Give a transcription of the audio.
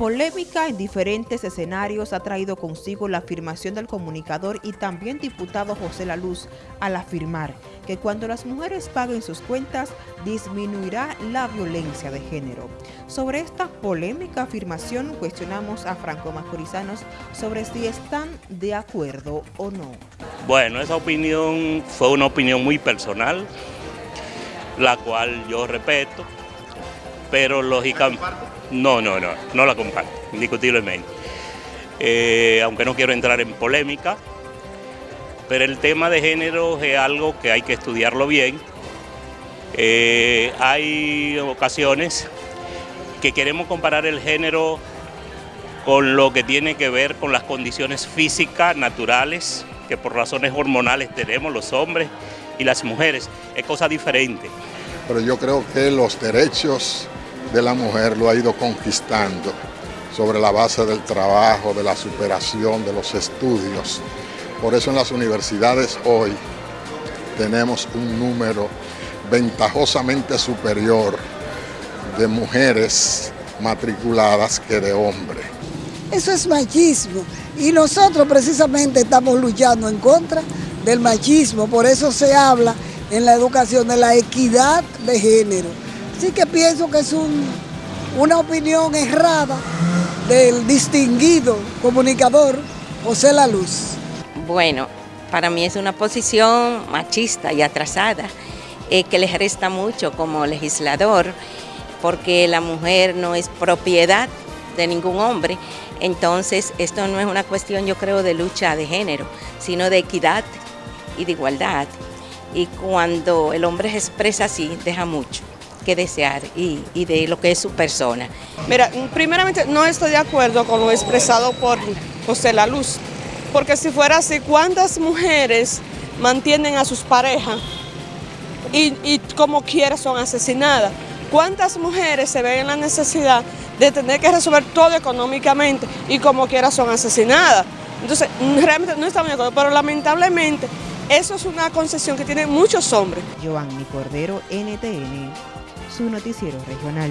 polémica en diferentes escenarios ha traído consigo la afirmación del comunicador y también diputado José La Luz al afirmar que cuando las mujeres paguen sus cuentas disminuirá la violencia de género. Sobre esta polémica afirmación cuestionamos a Franco Macorizanos sobre si están de acuerdo o no. Bueno, esa opinión fue una opinión muy personal, la cual yo respeto, pero lógicamente... No, no, no, no la comparto, indiscutiblemente. Eh, aunque no quiero entrar en polémica, pero el tema de género es algo que hay que estudiarlo bien. Eh, hay ocasiones que queremos comparar el género con lo que tiene que ver con las condiciones físicas, naturales, que por razones hormonales tenemos los hombres y las mujeres. Es cosa diferente. Pero yo creo que los derechos de la mujer lo ha ido conquistando sobre la base del trabajo, de la superación, de los estudios. Por eso en las universidades hoy tenemos un número ventajosamente superior de mujeres matriculadas que de hombres. Eso es machismo y nosotros precisamente estamos luchando en contra del machismo, por eso se habla en la educación de la equidad de género. Así que pienso que es una opinión errada del distinguido comunicador José La Luz. Bueno, para mí es una posición machista y atrasada eh, que les resta mucho como legislador porque la mujer no es propiedad de ningún hombre, entonces esto no es una cuestión yo creo de lucha de género, sino de equidad y de igualdad. Y cuando el hombre se expresa así, deja mucho que desear y, de lo que es su persona. Mira, primeramente no estoy de acuerdo con lo expresado por José La Luz, porque si fuera así, ¿cuántas mujeres mantienen a sus parejas y, y como quiera son asesinadas? ¿Cuántas mujeres se ven en la necesidad de tener que resolver todo económicamente y como quiera son asesinadas? Entonces, realmente no estamos de acuerdo, pero lamentablemente eso es una concesión que tienen muchos hombres. Giovanni Cordero, NTN, su noticiero regional.